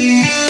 Yeah.